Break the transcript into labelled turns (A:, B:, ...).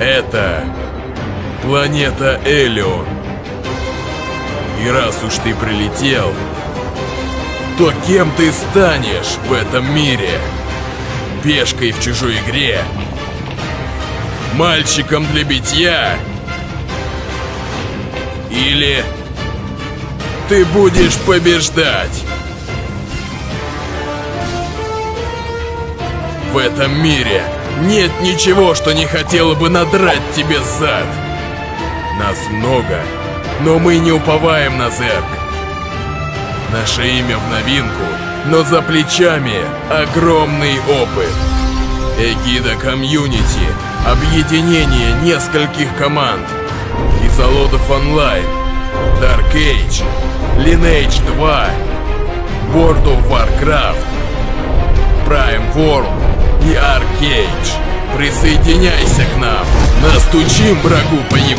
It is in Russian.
A: Это планета Элион. И раз уж ты прилетел, то кем ты станешь в этом мире? Пешкой в чужой игре? Мальчиком для битья? Или ты будешь побеждать? В этом мире нет ничего, что не хотело бы надрать тебе зад. Нас много, но мы не уповаем на зерк. Наше имя в новинку, но за плечами огромный опыт. Эгида комьюнити, объединение нескольких команд. Изолодов онлайн, Dark Age, Lineage 2, World of Warcraft, Prime World и Arcade. Присоединяйся к нам, настучим врагу по еб...